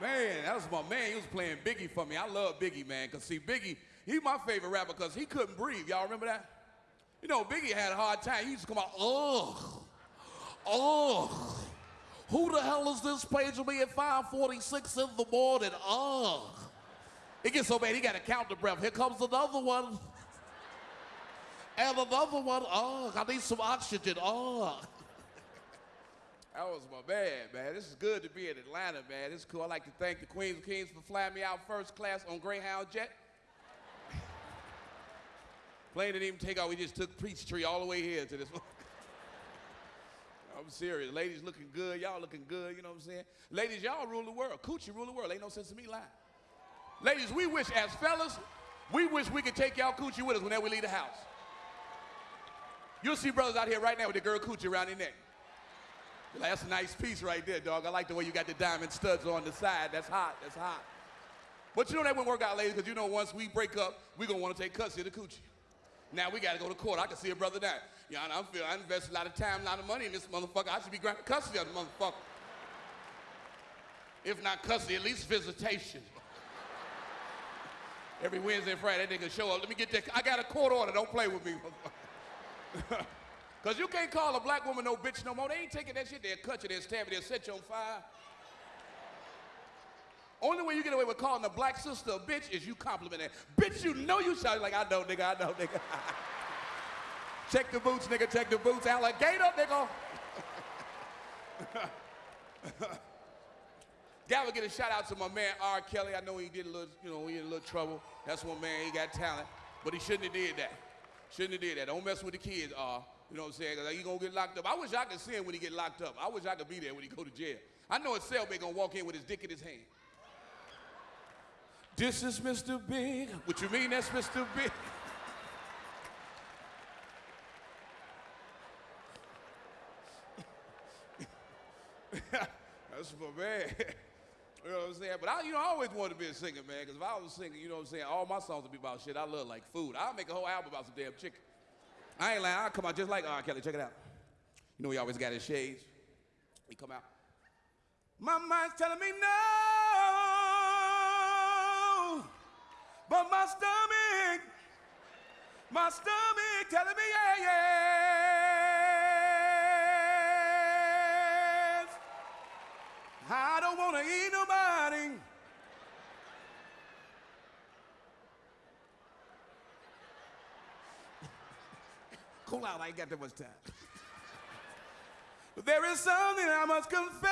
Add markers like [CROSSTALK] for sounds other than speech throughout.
Man, that was my man. He was playing Biggie for me. I love Biggie, man, because see, Biggie, he's my favorite rapper because he couldn't breathe. Y'all remember that? You know, Biggie had a hard time. He used to come out, ugh, ugh. Who the hell is this page of me at 546 in the morning? Ugh. It gets so bad, he got to count the breath. Here comes another one. And another one. Ugh, I need some oxygen. Ugh. Was my man, man. This is good to be in Atlanta, man. This is cool. I'd like to thank the Queens and Kings for flying me out first class on Greyhound Jet. [LAUGHS] Plane didn't even take off. We just took Peachtree all the way here to this. one. [LAUGHS] I'm serious. Ladies looking good. Y'all looking good. You know what I'm saying? Ladies, y'all rule the world. Coochie rule the world. Ain't no sense in me lying. Ladies, we wish, as fellas, we wish we could take y'all coochie with us whenever we leave the house. You'll see brothers out here right now with the girl coochie around their neck. Like, That's a nice piece right there, dog. I like the way you got the diamond studs on the side. That's hot. That's hot. But you know that wouldn't work out, ladies, because you know once we break up, we're going to want to take custody of the coochie. Now we got to go to court. I can see a brother die. Yeah, I'm feeling I invested a lot of time, a lot of money in this motherfucker. I should be granted custody of the motherfucker. If not custody, at least visitation. Every Wednesday and Friday, that nigga show up. Let me get that. I got a court order. Don't play with me. [LAUGHS] Because you can't call a black woman no bitch no more. They ain't taking that shit. They'll cut you, they'll stab you, they'll set you on fire. Only way you get away with calling a black sister a bitch is you compliment her. Bitch, you know you shout like, I know, nigga, I know, nigga. [LAUGHS] check the boots, nigga, check the boots. Alligator, nigga. [LAUGHS] Gotta get a shout out to my man R. Kelly. I know he did a little, you know, he in a little trouble. That's one man, he got talent. But he shouldn't have did that. Shouldn't have did that. Don't mess with the kids, R. You know what I'm saying? Cause he gonna get locked up. I wish I could see him when he get locked up. I wish I could be there when he go to jail. I know a cellmate gonna walk in with his dick in his hand. This is Mr. Big. What you mean that's Mr. Big? [LAUGHS] that's my man. You know what I'm saying? But I, you know, I always wanted to be a singer, man. Because if I was a singer, you know what I'm saying, all my songs would be about shit I love, like food. I'll make a whole album about some damn chicken. I ain't lying. I'll come out just like R. Kelly. Check it out. You know he always got his shades. He come out. My mind's telling me no, but my stomach, my stomach telling me yeah, yes. Cool out, I ain't got that much time. But there is something I must confess.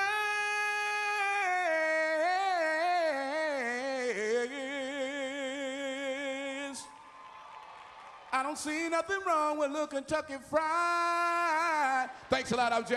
I don't see nothing wrong with little Kentucky Fried. Thanks a lot, I'm Jeff.